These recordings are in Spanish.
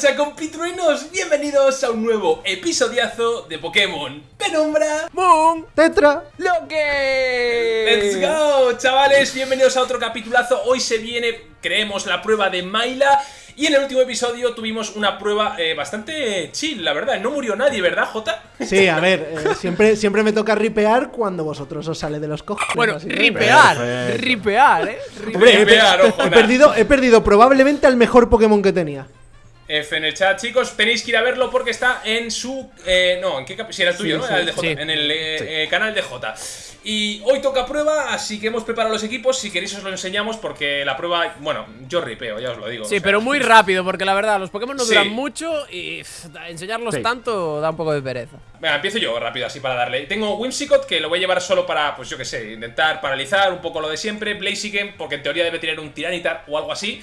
¿Qué pasa compitruenos? Bienvenidos a un nuevo episodiazo de Pokémon Penumbra Moon Tetra Loque Let's go, chavales, bienvenidos a otro capitulazo Hoy se viene, creemos, la prueba de Maila y en el último episodio tuvimos una prueba eh, bastante chill, la verdad. No murió nadie, ¿verdad, Jota? Sí, a ver, eh, siempre, siempre me toca ripear cuando vosotros os sale de los cojones. Bueno, ripear, eh Ripear. Hombre, he, Ripear, ojo, he nada. perdido, he perdido probablemente al mejor Pokémon que tenía. F en el chat, chicos, tenéis que ir a verlo porque está en su... eh, no, ¿en qué Si era el tuyo, Sí, ¿no? Era el de sí. en el eh, eh, canal de Jota. Y hoy toca prueba, así que hemos preparado los equipos. Si queréis os lo enseñamos porque la prueba... Bueno, yo ripeo, ya os lo digo. Sí, o sea, pero muy rápido, porque la verdad, los Pokémon no Sí. duran mucho y pff, enseñarlos Sí. tanto da un poco de pereza. Venga, empiezo yo rápido así para darle. Tengo Whimsicott que lo voy a llevar solo para, pues yo que sé, intentar paralizar un poco lo de siempre. Blaziken, porque en teoría debe tener un Tiranitar o algo así.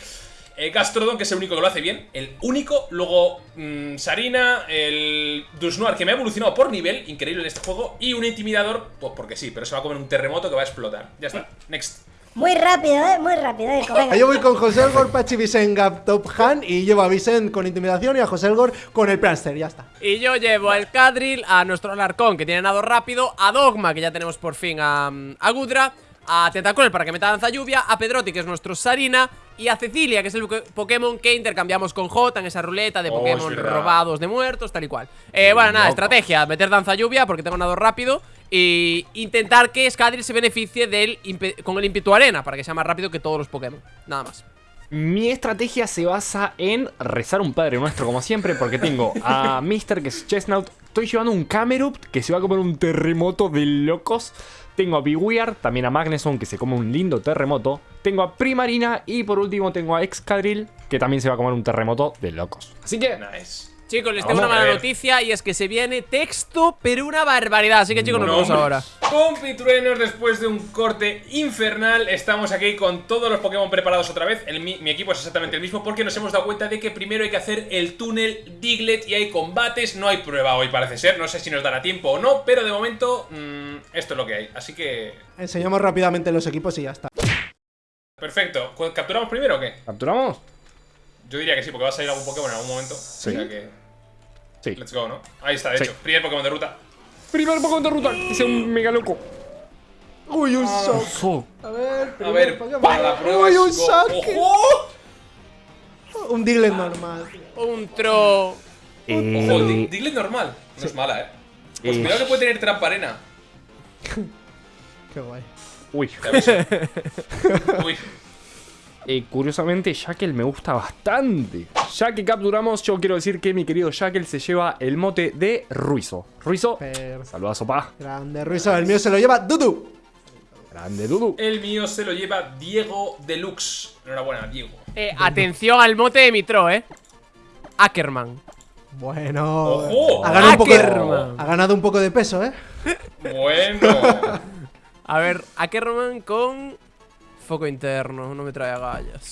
Eh, Gastrodon, que es el único que lo hace bien. El único. Luego mm, Sarina, el Dusnoir, que me ha evolucionado por nivel, increíble en este juego. Y un Intimidador, pues porque sí, pero se va a comer un terremoto que va a explotar. Ya está. Next. Muy rápido, eh, muy rápido, eh, venga. Yo voy con José Elgor, Pachi Vicent, Gap Top Han y llevo a Vicent con intimidación y a José Elgor con el Pranster, ya está. Y yo llevo al Cadril, a nuestro Alarcón, que tiene nado rápido, a Dogma, que ya tenemos por fin a, a Gudra, a Tentacruel para que meta danza lluvia, a Pedrotti, que es nuestro Sarina, y a Cecilia, que es el Pokémon que intercambiamos con Jota en esa ruleta de Oh, Pokémon robados de muertos, tal y cual. Eh, bueno, nada, estrategia, meter danza lluvia porque tengo nado rápido y intentar que Scadril se beneficie del con el ímpetu arena para que sea más rápido que todos los Pokémon. Nada más. Mi estrategia se basa en rezar un Padre Nuestro como siempre porque tengo a Mister que es Chestnut, estoy llevando un Camerupt que se va a comer un terremoto de locos, tengo a Bewear, también a Magneson que se come un lindo terremoto, tengo a Primarina y por último tengo a Excadrill que también se va a comer un terremoto de locos. Así que Nice. Chicos, les tengo Vamos una a mala noticia y es que se viene texto, pero una barbaridad. Así que chicos, nos No, vemos ahora. Compitruenos, después de un corte infernal, estamos aquí con todos los Pokémon preparados otra vez. El mi, mi equipo es exactamente el mismo porque nos hemos dado cuenta de que primero hay que hacer el túnel Diglett y hay combates. No hay prueba hoy, parece ser. No sé si nos dará tiempo o no, pero de momento mm, esto es lo que hay. Así que... Enseñamos rápidamente los equipos y ya está. Perfecto. ¿Cu- ¿Capturamos primero o qué? ¿capturamos? Yo diría que sí, porque va a salir algún Pokémon en algún momento. Sí. O sea que... Sí. Let's go, ¿no? Ahí está, de Sí. hecho. Primer Pokémon de ruta. Primer Pokémon de ruta, que sea un mega loco. Uy, un shock. Oso. A ver, A ver, para la prueba Uy, un. ¡Ojo! Un Diglett normal. Un tro. Ojo, Dig- Eh, Diglett normal. No es mala, ¿eh? Pues Eh. cuidado que puede tener trampa arena. Qué guay. uy. Uy. Eh, curiosamente, Shackle me gusta bastante. Ya que capturamos, yo quiero decir que mi querido Shackle se lleva el mote de Ruizo. Ruizo, saludazo, pa. Grande Ruizo, el mío se lo lleva Dudu. Grande Dudu. El mío se lo lleva Diego Deluxe. Enhorabuena, Diego. Eh, atención al mote de mi tro, eh. Ackerman. Bueno. ¡Ojo! Ha ganado, un poco Ackerman. de, ha ganado un poco de peso, ¿eh? Bueno. A ver, Ackerman con. Foco interno, no me trae agallas.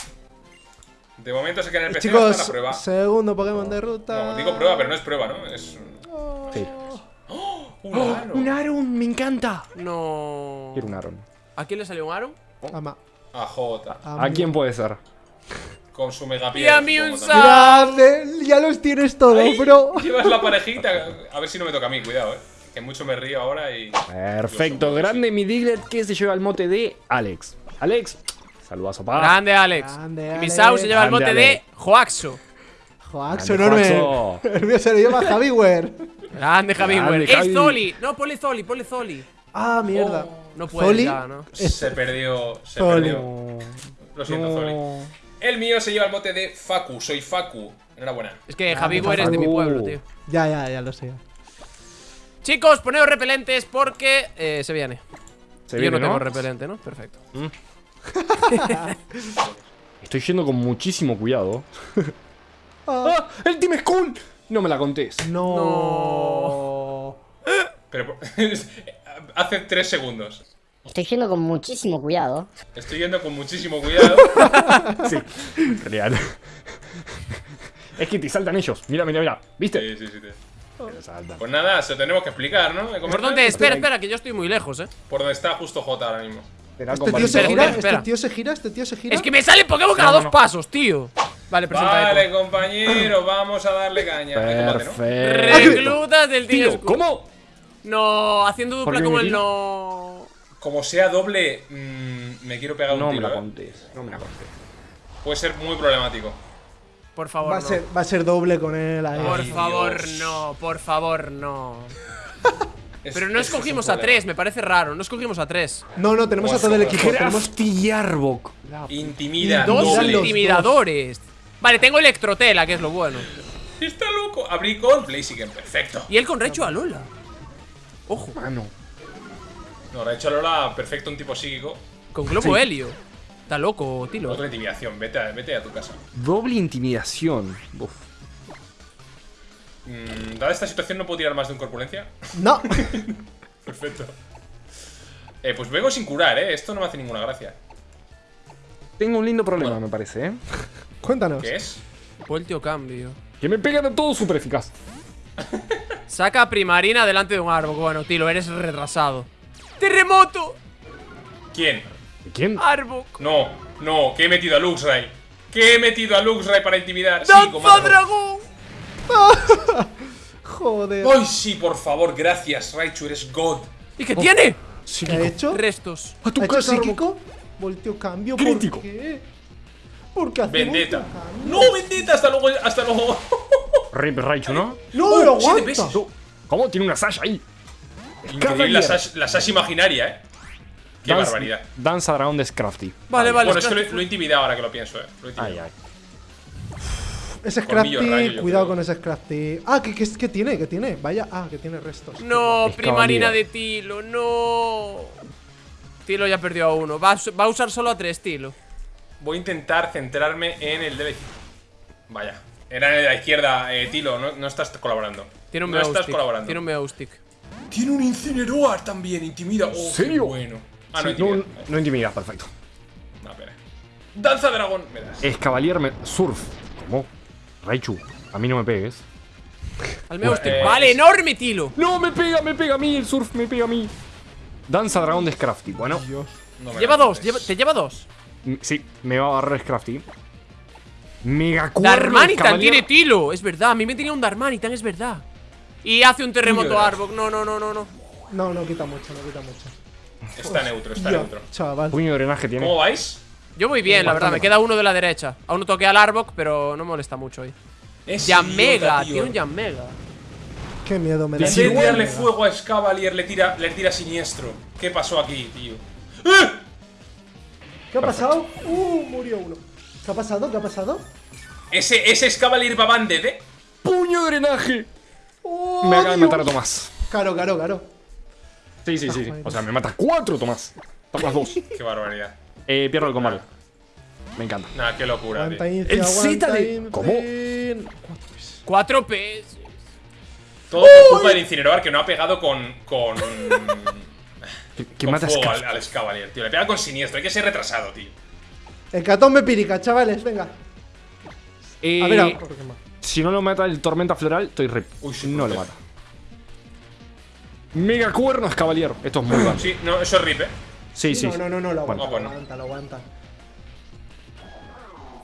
De momento se queda en el PC hasta la Chicos, prueba. segundo Pokémon de ruta. No, digo prueba, pero no es prueba, ¿no? Es Sí. un ano. Un Aron, me encanta. No. Quiero un Aron. ¿A quién le salió un Aaron? Ama. A J. ¿A quién puede ser? Con su mega Y a mí un Grande, ya los tienes todos, bro. Llevas la parejita. A ver si no me toca a mí, cuidado, eh. Que mucho me río ahora y. Perfecto, grande mi Diglett que se lleva el mote de Alex. Alex, saludazo, pa. Grande Alex. Grande, y mi Alex. Sau se lleva el Grande, mote de Alex. Joaxo. Joaxo Grande, enorme. Joaxo. El mío se lo lleva Javiwer. Grande Javi. Grande, güey. ¡Es Javi. Zoli! No, ponle Zoli, ponle Zoli. Ah, mierda. No puede Zoli. ya, ¿no? Se perdió. Se Zoli. perdió. Lo siento, No. Zoli. El mío se lleva el mote de Facu. Soy Facu. Enhorabuena. Es que Javi me es de mi pueblo, tío. Ya, ya, ya lo sé. Chicos, poneos repelentes porque eh, se viene. Se Yo viene, no tengo ¿no? repelente, ¿no? Perfecto. Estoy yendo con muchísimo cuidado. ¡Ah! ¡El Team Skull! No me la contés. No. Pero. Hace tres segundos. Estoy yendo con muchísimo cuidado. Estoy yendo con muchísimo cuidado. Sí, real. es que te saltan ellos. Mira, mira, mira. ¿Viste? Sí, sí, sí. sí. Pues nada, se lo tenemos que explicar, ¿no? ¿Por dónde? Espera, espera, que yo estoy muy lejos, eh. Por donde está justo J ahora mismo. Espera, Este tío se Espera, gira, este tío se gira, este tío se gira. Es que me sale Pokémon cada No, no, dos no. pasos, tío. Vale, presenta Vale, Echo. compañero, vamos a darle caña. ¿no? Reclutas del Tío. ¿cómo? No, haciendo ¿Por dupla como me el no. Como sea doble, mm, me quiero pegar No un me tiro. la ¿eh? contés. No me la contés. Puede ser muy problemático. Por favor, Va a, no. ser, va a ser doble con él ahí. Por Ay, favor, Dios. no. Por favor, no. Pero no es escogimos a tres, me parece raro. No escogimos a tres. No, no, tenemos a todo el equipo. Tenemos Crafty y Arbok. Intimida, Dos Doble. intimidadores. Vale, tengo Electrotela, que es lo bueno. Está loco. Abrí con Blaziken, perfecto. Y él con Recho a Lola. Ojo, Mano. No, de hecho Lola, perfecto, un tipo psíquico. con Globo Helio. Está loco, Tilo. Otra intimidación, vete a, vete a tu casa. Doble intimidación. Uf. Mm, dada esta situación, no puedo tirar más de un corpulencia. No. Perfecto. Eh, pues vengo sin curar, eh. Esto no me hace ninguna gracia. Tengo un lindo problema, me parece, ¿eh? Cuéntanos. ¿Qué es? Voltio cambio. Que me pega de todo súper eficaz. Saca a Primarina delante de un árbol. Bueno, Tilo, eres retrasado. ¡Terremoto! ¿Quién? ¿Quién? ¡Arbok! No, no, que he metido a Luxray. Que he metido a Luxray para intimidar. ¡Danza dragón! Joder. Ay, sí, por favor, gracias, Raichu, eres God. ¿Y qué tiene? Sí, ¿Qué ha hecho? Restos. A tu ¿Ha hecho casa, psíquico? Volteo cambio. Crítico. ¿Por qué? ¿Por qué hace Vendetta. No, Vendetta, hasta luego, hasta luego. Rip Raichu, ¿no? No, Oh, lo siete aguanta. ¿Cómo? Tiene una Sasha ahí. Increíble la Sash, la Sash imaginaria, eh. Qué Danza- barbaridad. Danza dragón de Scrafty. Vale, vale. bueno, es que lo, lo he intimidado ahora que lo pienso, eh. Lo he Ay, intimidado. ay. Ese Scrafty, rayo, cuidado con ese Scrafty. Ah, ¿qué, qué, qué tiene? ¿Qué tiene? Vaya, ah, que tiene restos. No, Primarina de Tilo, no. Tilo ya perdió a uno. Va a, su- va a usar solo a tres, Tilo. Voy a intentar centrarme en el de la izquierda. Vaya. Era en el de la izquierda, eh, Tilo, no, no estás colaborando. Tiene un no estás colaborando. Tiene un Meowstick. Tiene un Incineroar también, intimida. Oh, ¿Serio? qué bueno. Ah, no, Sí, no, intimida. no intimida, perfecto. No, espera. Danza dragón, me das. Es Cavalier me- Surf. ¿Cómo? Raichu, a mí no me pegues. Al Meowstick. eh, vale, enorme, Tilo. No, me pega, me pega a mí, el surf me pega a mí. Danza dragón de Scrafty. Bueno, No Lleva dos, lleva- te lleva dos. m- sí, me va a agarrar Scrafty. Mega Darmanitan Cavalier. tiene Tilo. Es verdad, a mí me tenía un Darmanitan, es verdad. Y hace un terremoto. Arbok. No, no, no, no, no. No, no quita mucho, no quita mucho. Está neutro, está neutro. chaval. Puño de drenaje tiene. ¿Cómo vais? Yo muy bien, la verdad. Me queda uno de la derecha. Aún no toqué al Arbok, pero no molesta mucho hoy. Es Yamega, tío. tiene un Yamega. Qué miedo me da. En vez de tirarle fuego a Scavalier, le tira, le tira siniestro. ¿Qué pasó aquí, tío? ¡Eh! ¿Qué ha pasado? Uh, murió uno. ¿Qué ha pasado? ¿Qué ha pasado? Ese, ese Scavalier va banded, eh. ¡Puño de drenaje! Oh, Me acaba de matar a Tomás. Caro, caro, caro. Sí, sí, sí. O sea, me mata cuatro, Tomás. Tomás dos. Qué barbaridad. Eh, pierdo el combate. Me encanta. Nah, qué locura, tío. El Z de-. ¿Cómo? Cuatro PS. Todo por culpa del Incineroar que no ha pegado con. con. ¿Qué, qué con mata al, al Scavalier, tío. Le pega con siniestro, hay que ser retrasado, tío. Hecatombe pírica, chavales, venga. Eh, A ver, si no lo mata el tormenta floral, estoy rip. Uy, sí, no lo mata. Mega cuerno es Cavalier. Esto es muy bueno. Sí, no, eso es rip, eh. Sí, sí. No, no, no, no, lo aguanta, bueno. lo aguanta, lo aguanta.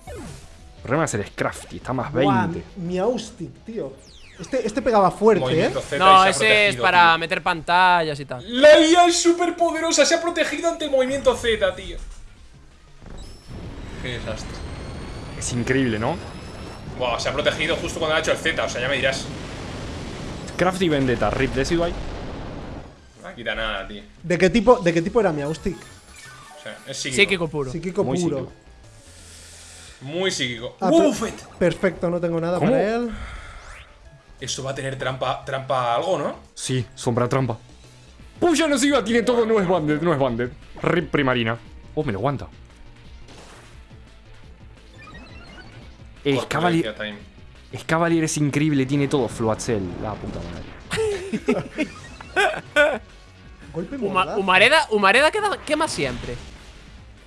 El problema es el Scrafty, está más Buah, 20. Miaustic, tío. Este, este pegaba fuerte, Movimiento ¿eh? Z No, ese es para tío. meter pantallas y tal. La IA es súper poderosa, se ha protegido ante el movimiento Z, tío. Qué desastre. Es increíble, ¿no? Wow, se ha protegido justo cuando ha hecho el Z, o sea, ya me dirás. Scrafty Vendetta, Rip Decidueye. No quita nada, tío. ¿De qué tipo, de qué tipo era Miaustic? O sea, es psíquico. Psíquico puro. Psíquico Muy puro. psíquico. Muy psíquico. Ah, per- perfecto, no tengo nada ¿Cómo? para él. Esto va a tener trampa, trampa algo, ¿no? Sí, sombra trampa. Puya no siga, tiene todo, no es banded, no es banded. Rip primarina. Oh, me lo aguanta. Es Corpulencia Cavalier, es Cavalier es increíble, tiene todo. Floatzel, la puta madre. Golpe Uma-. Humareda, Humareda queda- quema siempre.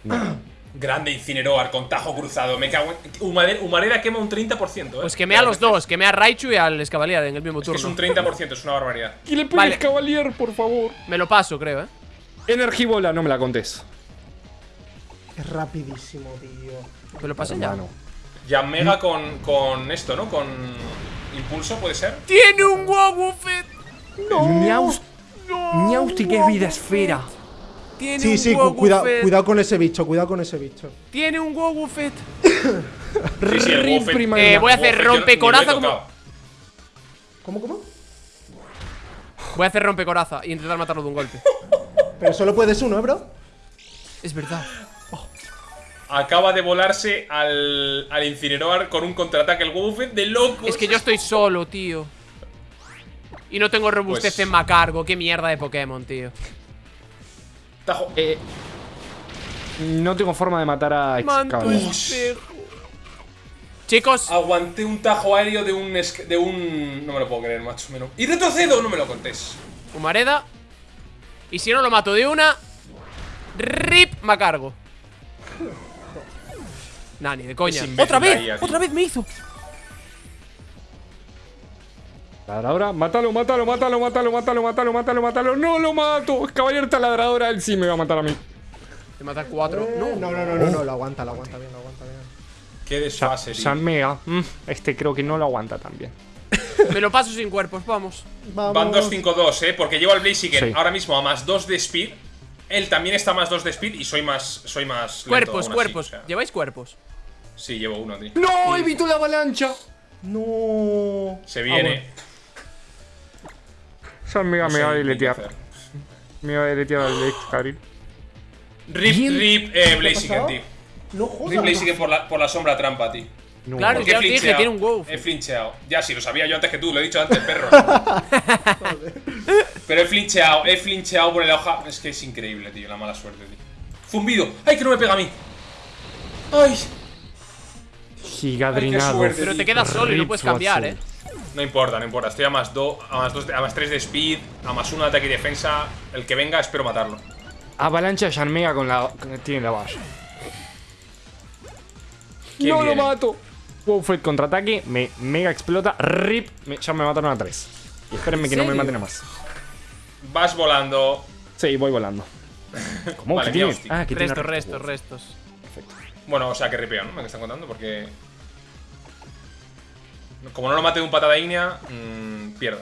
Grande Incineroar con tajo cruzado. Me cago en. Humareda, Humareda quema un 30%, ¿eh? Pues quemé a los dos, quemé a Raichu y al Escavalier en el mismo Es que es turno. un 30%, es una barbaridad. Y le Vale. Cavalier, por favor. Me lo paso, creo, eh. Energibola, no me la contés. Es rapidísimo, tío. Me lo pasé ya. Ya Mega con, con esto, ¿no? Con impulso, ¿puede ser? ¡Tiene un Wobbuffet! Miaus- Miausti, que es vida esfera. Tiene Sí, un sí, cu- Wobbuffet. cuidado, cuidado con ese bicho, cuidado con ese bicho. Tiene un Wobbuffet. Sí, sí, Eh, voy a hacer rompecoraza como. ¿Cómo, cómo? Voy a hacer rompecoraza y intentar matarlo de un golpe. Pero solo puedes uno, ¿eh, bro? Es verdad. Acaba de volarse al, al Incineroar con un contraataque el Buffet de locos. Es que yo estoy solo, tío. Y no tengo robustez Pues- en Macargo. Qué mierda de Pokémon, tío. Tajo. Eh, no tengo forma de matar a. Chicos, Aguanté un tajo aéreo de un. de un. No me lo puedo creer, macho. me lo- Y retrocedo, no me lo contés. Humareda. Y si no lo mato de una. RIP Macargo. Nah, ni de coña. ¡Otra vez! ¡Otra vez me hizo! Ladradora, mátalo, mátalo, mátalo, mátalo, mátalo, mátalo, mátalo, mátalo. No lo mato. Caballero taladradora, él sí me va a matar a mí. Te mata cuatro. Eh, No. no, no, no, no, no, lo aguanta, lo aguanta bien, lo aguanta bien. Qué desfase. San Mega. mm, este creo que no lo aguanta tan bien. Me lo paso sin cuerpos, vamos. Vamos. Van 2-5-2, eh. Porque llevo al Blaziken Sí. ahora mismo a más 2 de speed. Él también está a más 2 de speed y soy más. Soy más. lento Cuerpos, así, cuerpos. o sea. ¿Lleváis cuerpos? Sí, llevo uno, tío. ¡No! ¡Evito la avalancha! No. Se viene. Mega No me va a deletear. Me va a deletear al Excalibur. Rip, rip, eh, Blaziken, tío. No Rip jodas. Blaziken por la, por la sombra trampa, tío. No. Claro, ya he os dije, tiene un wow. He flincheado. Ya, sí, lo sabía yo antes que tú, lo he dicho antes, perro. Pero he flincheado, he flincheado por la hoja. Es que es increíble, tío, la mala suerte, tío. Zumbido. ¡Ay, que no me pega a mí! ¡Ay! Gigadrinado. suerte. Pero te quedas solo y no Rip puedes cambiar, eh. No importa, no importa. Estoy a más 2, a más 2, a más 3 de speed, a más 1 de ataque y defensa. El que venga, espero matarlo. Avalancha San Mega con la. con- Tiene la. ¿Quién no viene? lo mato. Wowfed contraataque, me mega explota. Rip, me- ya me mataron a 3. Y espérenme que no me serio? maten a más. Vas volando. Sí, voy volando. ¿Cómo Vale, que tiene? Ah, que tiene Restos, restos. restos, restos. Perfecto. Bueno, o sea, que ripeo, ¿no? Me están contando, porque. Como no lo mate de un patada ígnea, mmm, pierdo.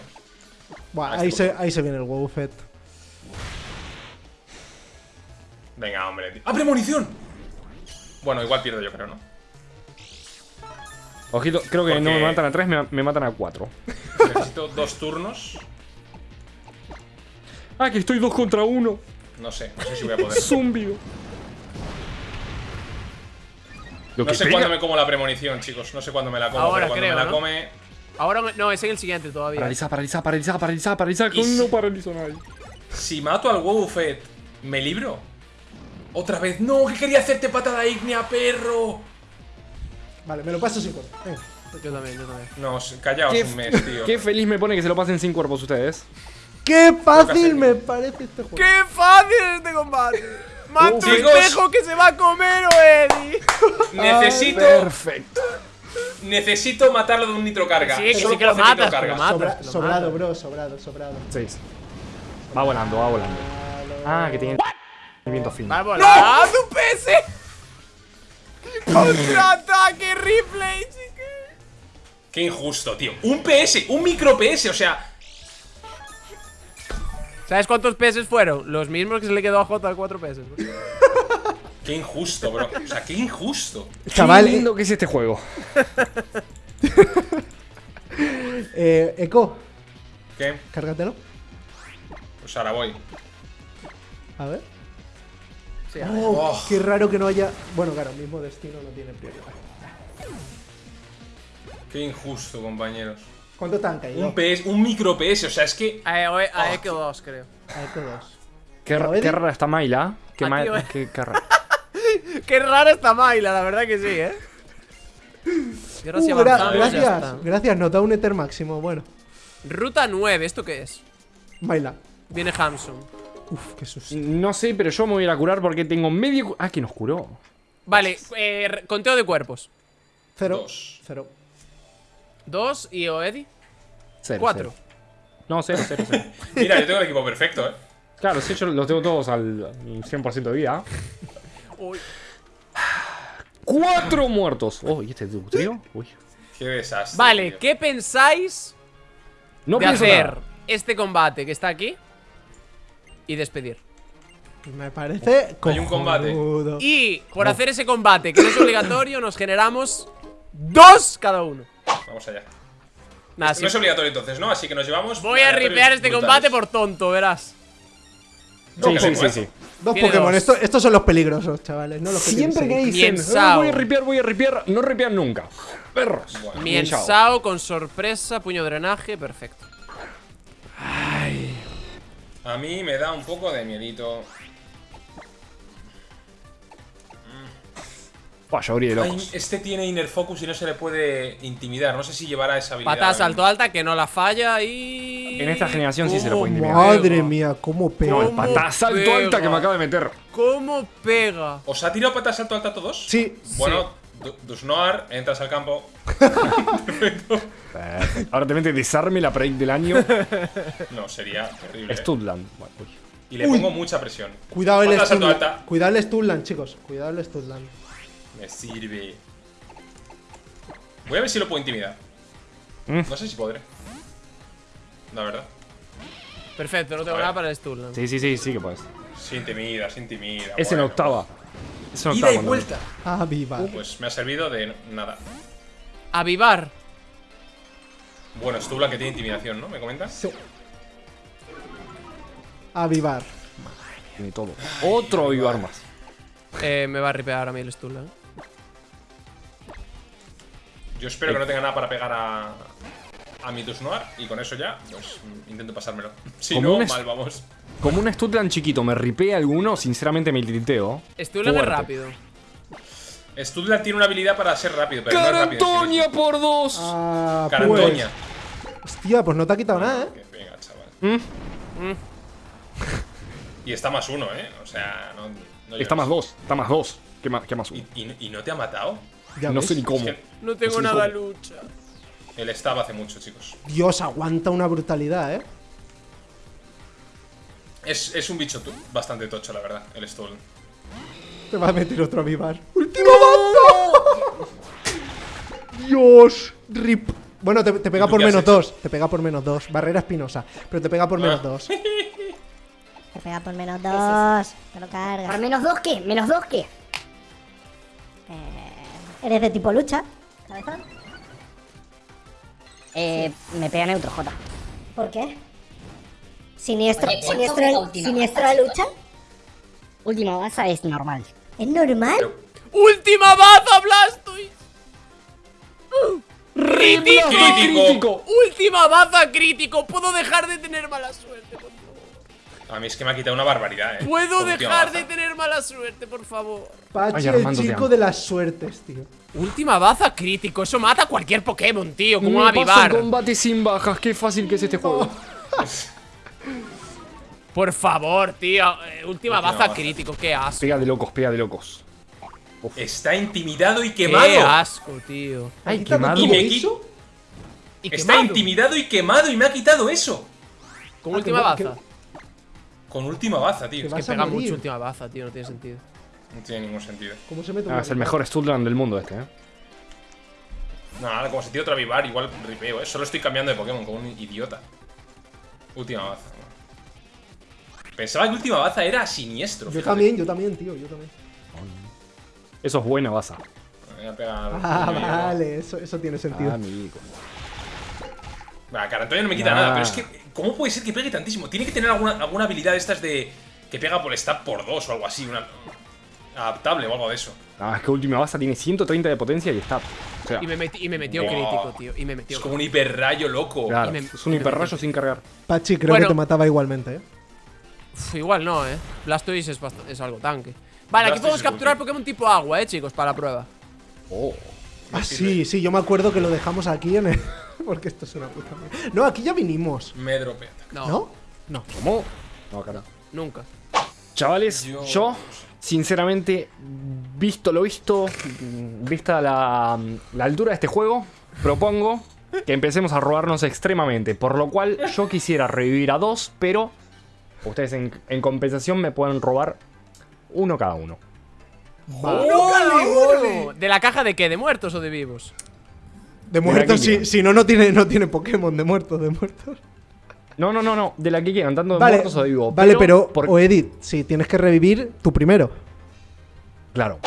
Buah, Ah, ahí, se, ahí se viene el Wowfet. Venga, hombre, tío. ¡Ah, premonición! Bueno, igual pierdo yo creo, ¿no? Ojito, creo que no me matan a 3, me, me matan a 4. Necesito dos turnos. Ah, que estoy 2 contra 1. No sé, no sé si voy a poder. Zumbido. Lo No que sé cuándo me como la premonición, chicos. No sé cuándo me la como, Ahora pero cuando creo, me la ¿no? come. Ahora me- no, es en el siguiente todavía. Paraliza, paraliza, paraliza, paraliza, paraliza. Y si- No paralizo nadie. Si mato al Wobbuffet, ¿me libro? Otra vez. ¡No! que quería hacerte patada ígnea, perro! Vale, me lo paso sin. Venga. Yo también, yo también. No, callaos Qué, un mes, tío. qué feliz me pone que se lo pasen sin cuerpos ustedes. ¡Qué fácil me parece este juego! ¡Qué fácil este combate! ¡Manto Chicos. espejo que se va a comer, Eddie! Necesito. Perfecto. Necesito matarlo de un nitrocarga. Sí, que Solo sí que lo matas, Sobra- lo sobrado, bro, sobrado, sobrado. 6. Va volando, va volando. Ah, que tiene el viento fin. ¡Va volando, PS! ¡Contraataque, replay, chique! Qué injusto, tío. Un PS, un micro PS, o sea. ¿Sabes cuántos PS fueron? Los mismos que se le quedó a J 4 PS. Qué injusto, bro. O sea, qué injusto. Chaval, Qué lindo que es este juego. eh, Eco, ¿Qué? cárgatelo. Pues ahora voy. A ver. Sí, Oh, qué raro que no haya. Bueno, claro, mismo destino no tiene prioridad. Qué injusto, compañeros. ¿Cuánto te han caído? Un PS, un micro PS, o sea, es que. A, a, a Echo 2, creo. A Eco 2. Qué, qué rara está Mayla. Qué, ma- qué, qué rara. Qué rara está Maila, la verdad que sí, ¿eh? Y ahora sí Uh, gra- gracias, gracias, nos da un Ether máximo. Bueno, Ruta 9, ¿esto qué es? baila. Viene Hamsun. Uf, qué susto. No sé, pero yo me voy a ir a curar porque tengo medio. Ah, que nos curó. Vale, eh, conteo de cuerpos. Cero. Dos. Cero. Dos y Oedi. Cero, Cuatro. cero. No, cero, cero, cero. Mira, yo tengo el equipo perfecto, eh. claro, sí, yo los tengo todos al 100% de vida. Uy. cuatro muertos. Oh, ¿y este trío? Uy. Qué desastre. Vale, tío. ¿qué pensáis No de hacer nada. este combate que está aquí y despedir? Me parece Hay un combate. Y por hacer ese combate, que no es obligatorio, nos generamos dos cada uno. Vamos allá. Nada, No sí. es obligatorio entonces, ¿no? Así que nos llevamos. Voy a ripear este brutales. combate por tonto, verás. No, Sí, sí, sí, sí. Dos Tiene Pokémon, esto- estos son los peligrosos, chavales, no los que Siempre que dicen, Miensao. "Ah, voy a ripear, voy a ripear, no ripean nunca. Perros. Bueno. Miensao. Miensao con sorpresa, puño drenaje, perfecto. A mí me da un poco de miedito. Vaya, abrí de Ay, locos. este tiene Inner Focus y no se le puede intimidar. No sé si llevará esa habilidad. Patada salto alta, que no la falla y... En esta generación sí se lo Oh, puede intimidar. madre mía, cómo pega. No, el ¿Cómo patada salto pega? alta que me acaba de meter. ¿Cómo pega? ¿Os ha tirado patada salto alta a todos? Sí, Bueno, Du- Dusnoar, entras al campo. Perfecto. Ahora te mete desarme la break del año. No, sería terrible. ¿eh? Studland. Bueno, uy. Y le pongo mucha presión. cuidado el alta. Cuidado el Studland, chicos. Cuidado el Studland. Me sirve. Voy a ver si lo puedo intimidar. Mm. No sé si podré. La verdad. Perfecto, no tengo nada para el Sturland. Sí, sí, sí, sí que puedes. Se intimida, se intimida. Es en octava. Es en Ida octava. y cuando- vuelta. Ah, viva. Pues me ha servido de nada. Avivar. Bueno, Stubla que tiene intimidación, ¿no? ¿Me comentas? Avivar. Tiene todo. Otro avivar más. Eh, me va a ripear a mí el Sturland. Yo espero que no tenga nada para pegar a. A mi Dusnoar y con eso ya, pues mm, intento pasármelo. Si Como no, mal vamos. Como un Studland chiquito me ripea alguno, sinceramente me tilteo. Sturland es rápido. Studla tiene una habilidad para ser rápido, pero no es ¡Carantoña mismo. por dos! Ah, Carantoña. pues. Hostia, pues no te ha quitado nada, eh. Que Venga, chaval. ¿Mm? Y está más uno, ¿eh? O sea, no. no Está más dos, está más dos. ¿Qué más, qué más uno? ¿Y, y, y no te ha matado? Ya No ves. sé ni cómo. Es que No tengo nada ¿cómo? lucha. él estaba hace mucho, chicos. Dios, aguanta una brutalidad, eh. Es, es un bicho bastante tocho, la verdad, el Stolen. Te va a meter otro avivar. ¡Último bando! Dios, rip. Bueno, te, te pega ¿Y tú por menos hecho? dos. Te pega por menos dos. Barrera espinosa. Pero te pega por menos Ah. dos. Te pega por menos dos. Te lo cargas. ¿Por menos dos qué? ¿Menos dos qué? ¿Eres de tipo lucha? Eh, me pega neutro, J. ¿Por qué? ¿Siniestro, siniestro, siniestro de lucha? Última baza es normal. ¿Es normal? Pero- ¡Última baza, Blastoise! ¡Crítico! ¡Crítico! ¡Última baza crítico! ¿Puedo dejar de tener mala suerte? A mí es que me ha quitado una barbaridad, ¿eh? ¿Puedo dejar baza. de tener mala suerte, por favor? Pachi, Ay, el chico de las suertes, tío. Última baza crítico, eso mata a cualquier Pokémon, tío, como paso el avivar. combate sin bajas, qué fácil que es este juego. Por favor, tío. eh, última Última baza baza. crítico, qué asco. Pega de locos, pega de locos. Está intimidado y Qué quemado. asco, tío. Ay, ¿Quitado quemado. Y me? Y Está quemado. intimidado y quemado y me ha quitado eso. Con Ah, última que baza. Con última baza, tío. Es que Pega morir. mucho última baza, tío, no tiene sentido. no tiene ningún sentido. ¿Cómo se mete un Ah, es el mejor Studland del mundo este, eh. No, ahora como se tira otra Vivar, igual ripeo, ¿eh? Solo estoy cambiando de Pokémon como un idiota. Última baza. Pensaba que última baza era siniestro. Yo fíjate. también, yo también, tío, yo también. Eso es buena baza. Me voy a pegar. Ah, a- vale, eso, eso tiene sentido. Amigo. Va, Carantoña no me quita Nah. nada, pero es que, ¿cómo puede ser que pegue tantísimo? Tiene que tener alguna, alguna habilidad de estas de. que pega por stab por dos o algo así, una. adaptable o algo de eso. Ah, es que última baza tiene 130 de potencia y está. O sea, Y me, metí- y me metió Wow. crítico, tío. Y me metió. Es como un hiperrayo loco. y claro, me- es un hiperrayo sin cargar. Pachi, creo Bueno. que te mataba igualmente, eh. Uf, igual no, eh. Blastoise es, es algo tanque. Vale, aquí podemos capturar. Pokémon tipo agua, eh, chicos, para la prueba. Oh. Ah, sí, sí, yo me acuerdo que lo dejamos aquí en el. Porque esto es una puta mierda. No, aquí ya vinimos. Me dropea. No, ¿No? No. ¿Cómo? No, cara. nunca. Chavales, Yo- yo, sinceramente, visto lo visto, vista la, la altura de este juego, propongo que empecemos a robarnos extremadamente. Por lo cual, yo quisiera revivir a dos, pero ustedes en, en compensación me pueden robar uno cada uno. ¡Uno cada uno! ¿De la caja de qué? ¿De muertos o de vivos? De muertos, si, si no, no tiene, no tiene Pokémon de muertos, de muertos. No, no, no, no. De la que quieran, tanto de Vale, muertos o de vivos. vale, pero, por- o Edith, si tienes que revivir, tú primero. Claro.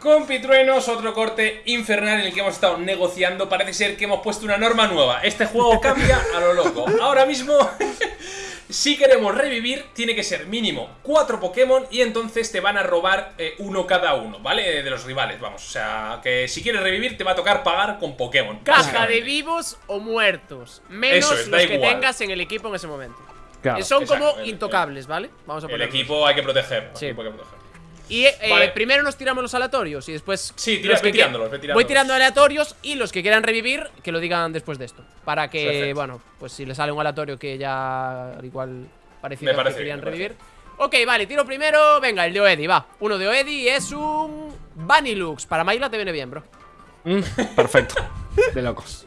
Compitruenos, otro corte infernal en el que hemos estado negociando. Parece ser que hemos puesto una norma nueva. Este juego cambia a lo loco. Ahora mismo, si queremos revivir, tiene que ser mínimo cuatro Pokémon y entonces te van a robar eh, uno cada uno, ¿vale? De los rivales, vamos. O sea, que si quieres revivir, te va a tocar pagar con Pokémon. Caja de vivos o muertos. Menos Eso es, da los que igual. tengas en el equipo en ese momento. Claro. Son exacto, como el- intocables, ¿vale? Vamos a El equipo hay que proteger. el Sí. equipo hay que proteger. Y eh, Vale. primero nos tiramos los aleatorios y después. Sí, tira- los ve que tirándolos, que- ve tirándolos. Voy tirando aleatorios y los que quieran revivir, que lo digan después de esto. Para que, Perfecto. bueno, pues si le sale un aleatorio que ya al igual parecido que querían bien, me revivir. Ok, vale, tiro primero. Venga, el de Oedi, va. Uno de Oedi es un. Vanilux. Para Mayla te viene bien, bro. Mm, perfecto. De locos.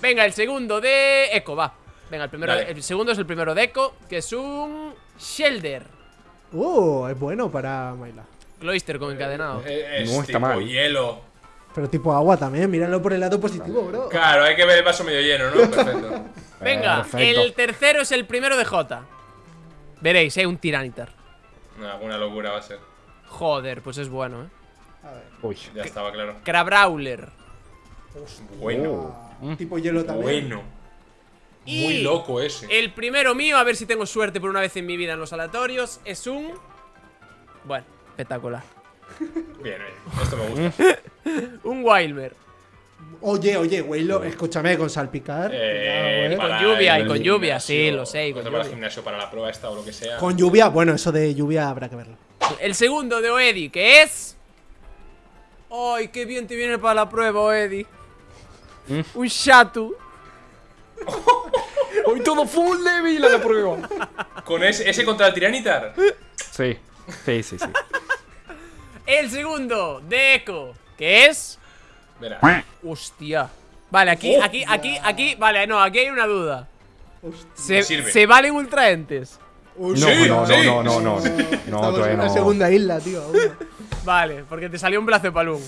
Venga, el segundo de Echo, va. Venga, el primero, Dale. el segundo es el primero de Echo, que es un Shelder. Uh, es bueno para Maila. Cloister con encadenado. Eh, Es No está tipo mal. hielo. Pero tipo agua también, míralo por el lado positivo, bro. Claro, hay que ver el vaso medio lleno, ¿no? Perfecto. Venga, Perfecto. el tercero es el primero de J. Veréis, eh, un Tiranitar. No, alguna locura va a ser. Joder, pues es bueno, eh. Uy. Ya estaba claro. Crabrawler. Bueno. Tipo hielo también. Bueno. Y Muy loco ese. El primero mío, a ver si tengo suerte por una vez en mi vida en los aleatorios, es un. Bueno, espectacular. Bien, bien. Esto me gusta. Un Wilmer. Oye, oye, güey, lo- escúchame, con salpicar. Eh, cuidado, eh. Con lluvia, y con lluvia, sí, lo sé, y con para el lluvia. gimnasio para la prueba esta o lo que sea. Con lluvia, bueno, eso de lluvia habrá que verlo. El segundo de Oedi, que es. ¡Ay, qué bien te viene para la prueba, Oedi! Un Shatu. Hoy todo full débil a la prueba. Con ese, ese contra el Tiranitar. Sí. Sí, sí, sí. El segundo de Echo, que es. Verá. Hostia. Vale, aquí, aquí, aquí, aquí. Vale, no, aquí hay una duda. ¿Se. ¿se valen ultraentes? No, Sí, no, sí. no, no, no, no. No, en no. segunda isla, tío. Vale, porque te salió un brazo de palum.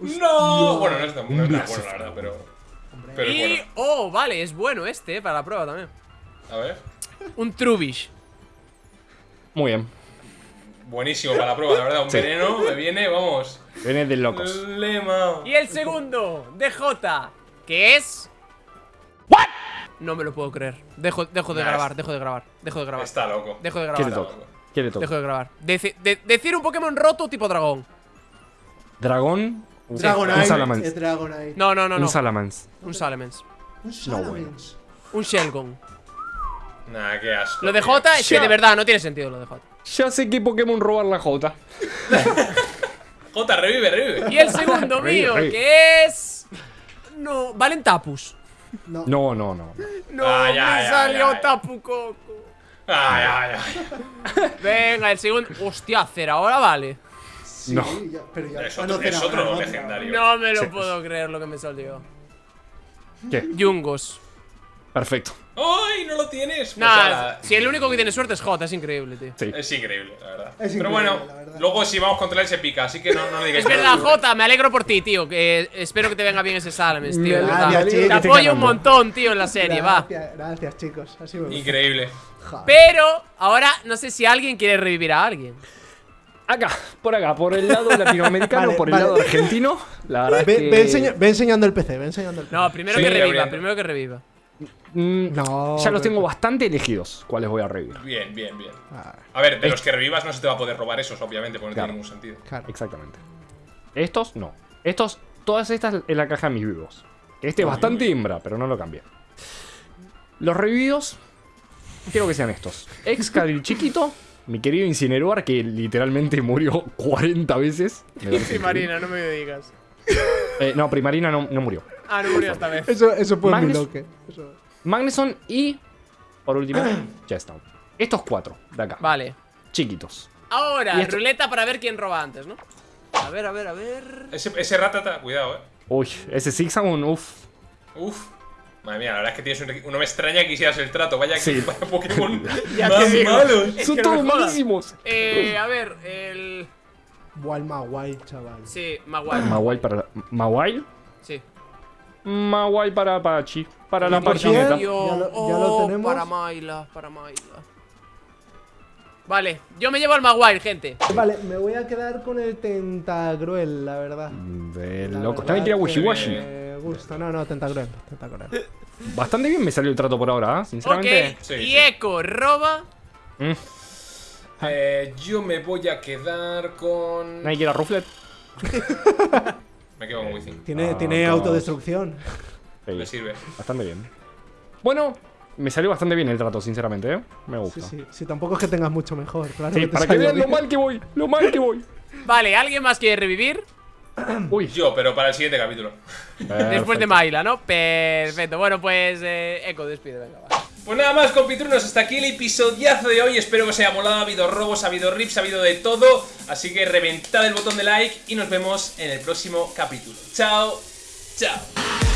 ¡No! Bueno, no es tan no es tan bueno, la verdad, pero. Y. bueno. Oh, vale, es bueno este, eh, para la prueba también. A ver. Un Trubish. Muy bien. Buenísimo para la prueba, la verdad. Un veneno me viene, vamos. Viene de locos. Lema. Y el segundo de J, que es. No me lo puedo creer. Dejo, dejo de Nah, grabar, dejo de grabar, dejo de grabar. Está loco. Dejo de ¿Qué le grabar. ¿Qué le toca? Dejo de grabar. Deci- de- decir un Pokémon roto tipo dragón. Dragón. Un Dragonite. Salamence. Es Dragonite. No, no, no, no. Un Salamence. Un Salamence. Un Salamence. Un Shelgon. Nah, qué asco. Lo de. J es que de verdad no tiene sentido lo de J. Ya sé qué Pokémon robar la J. J, revive, revive. Y el segundo mío, que es. No, Valentapus. No. No, no, no. No, Ah, ya, me salió. Tapu Coco. Ay, ay, ay. Venga, el segundo. Hostia, Cera, ahora vale. Sí, No. ya- pero ya. Es ah, otro, no, es otro no, legendario. No me lo Sí. puedo creer lo que me salió. ¿Qué? Yungos. Perfecto. ¡Ay, no lo tienes! Pues Nah, si el único que tiene suerte es J, es increíble, tío. Sí. Es increíble, la verdad. Es Pero bueno, verdad. luego si vamos contra él se pica, así que no, no le digáis Es verdad. Jota, me alegro por ti, tío. Que espero que te venga bien ese Salames, tío. Te apoyo un montón, tío, en la serie, va. Gracias, gracias, chicos. Así me gusta. Increíble. Pero ahora no sé si alguien quiere revivir a alguien. Acá, por acá, por el lado latinoamericano, Vale, por el vale. lado argentino. La verdad Ve, es que. ve enseña- ve enseñando el PC, ve enseñando el PC. No, primero Sí, que reviva, abriendo. primero que reviva. Mm, No, ya los tengo bastante elegidos. ¿Cuáles voy a revivir? Bien, bien, bien. Ah, A ver, de los que revivas no se te va a poder robar esos, obviamente, porque no tiene ningún sentido. claro. Exactamente. Estos, no. Estos, todas estas en la caja de mis vivos. Este es bastante hembra, pero no lo cambié. Los revividos, quiero que sean estos. Excalibur chiquito, mi querido Incineroar, que literalmente murió 40 veces. Increíble. no me digas. Eh, no, Primarina no, no murió. Ah, no murió esta vez. Eso, eso fue mi. Eso. Magneson y, por último, Chestnut. Estos cuatro de acá. Vale. Chiquitos. Ahora, esto- ruleta para ver quién roba antes, ¿no? A ver, a ver, a ver. Ese, ese ratata, cuidado, eh. Uy, ese Zigzagoon, uff. Uf. Madre mía, la verdad es que tienes un. No me extraña que hicieras el trato. Vaya, Sí. vaya Pokémon Ya más malos. Es Son que todos malísimos. Eh, a ver, el. Buah, el Maguay, chaval. Sí, Maguire. Mawai para. ¿Mawai? Sí. Mawai para Apache. Para la parchineta. Ya lo- ya lo tenemos. Para Maila, para Maila. Vale, yo me llevo al Maguire, gente. Vale, me voy a quedar con el Tentagruel, la verdad. De La loco. verdad También que Wishiwashi. Me gusta, no, no, Tentagruel. Tentagruel. Bastante bien me salió el trato por ahora, ¿eh? Ok, sinceramente. Sí, y sí. Echo roba. Mm. Eh, yo me voy a quedar con. Nadie quiere a Rufflet. Me quedo con Wizzing. Tiene, Ah, tiene autodestrucción. Sí, Me sirve. Bastante bien. Bueno, me salió bastante bien el trato, sinceramente, ¿eh? Me Sí, gusta. sí. Si tampoco es que tengas mucho mejor, claro. Sí, que te para que vean lo mal que voy, lo mal que voy. Vale, ¿alguien más quiere revivir? Uy, Yo, pero para el siguiente capítulo. Después de Maila, ¿no? Perfecto. Bueno, pues eh, Echo, despide, venga, va. Pues nada más, compitrunos, hasta aquí el episodiazo de hoy. Espero que os haya molado. Ha habido robos, ha habido rips, ha habido de todo. Así que reventad el botón de like y nos vemos en el próximo capítulo. Chao, chao.